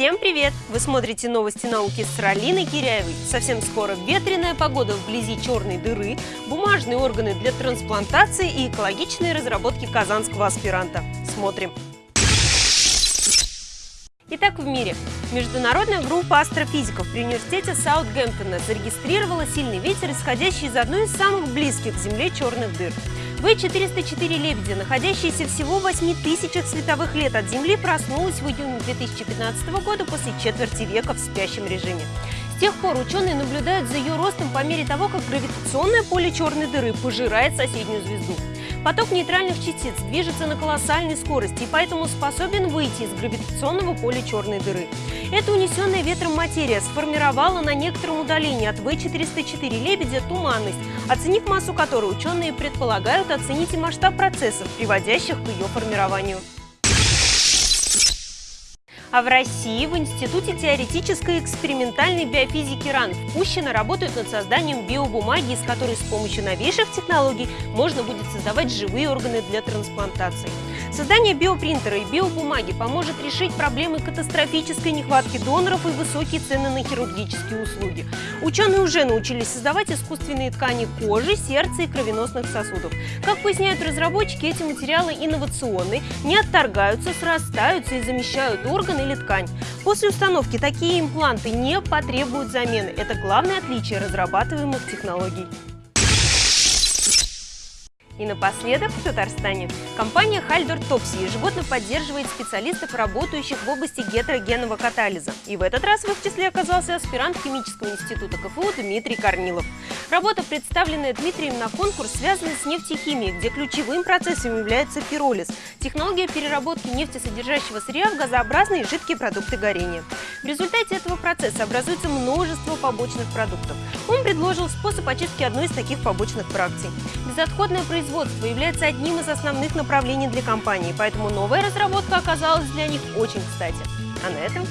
Всем привет! Вы смотрите новости науки с Ралиной Киряевой. Совсем скоро ветреная погода вблизи черной дыры, бумажные органы для трансплантации и экологичные разработки казанского аспиранта. Смотрим! Итак, в мире. Международная группа астрофизиков при университете Саутгемптона зарегистрировала сильный ветер, исходящий из одной из самых близких к Земле черных дыр. В-404 «Лебедя», находящаяся всего в 8 тысячах световых лет от Земли, проснулась в июне 2015 года после четверти века в спящем режиме. С тех пор ученые наблюдают за ее ростом по мере того, как гравитационное поле черной дыры пожирает соседнюю звезду. Поток нейтральных частиц движется на колоссальной скорости и поэтому способен выйти из гравитационного поля черной дыры. Эта унесенная ветром материя сформировала на некотором удалении от В-404 «Лебедя» туманность, оценив массу которой ученые предполагают оценить и масштаб процессов, приводящих к ее формированию. А в России в Институте теоретической и экспериментальной биофизики РАН в Пущино работают над созданием биобумаги, из которой с помощью новейших технологий можно будет создавать живые органы для трансплантации. Создание биопринтера и биобумаги поможет решить проблемы катастрофической нехватки доноров и высокие цены на хирургические услуги. Ученые уже научились создавать искусственные ткани кожи, сердца и кровеносных сосудов. Как поясняют разработчики, эти материалы инновационные, не отторгаются, срастаются и замещают органы или ткань. После установки такие импланты не потребуют замены. Это главное отличие разрабатываемых технологий. И напоследок в Татарстане. Компания Хальдор Топси ежегодно поддерживает специалистов, работающих в области гетерогенного катализа. И в этот раз в их числе оказался аспирант Химического института КФУ Дмитрий Корнилов. Работа, представленная Дмитрием на конкурс, связана с нефтехимией, где ключевым процессом является пиролиз – технология переработки нефтесодержащего сырья в газообразные жидкие продукты горения. В результате этого процесса образуется множество побочных продуктов. Он предложил способ очистки одной из таких побочных фракций. Безотходное производство является одним из основных направлений для компании, поэтому новая разработка оказалась для них очень кстати. А на этом.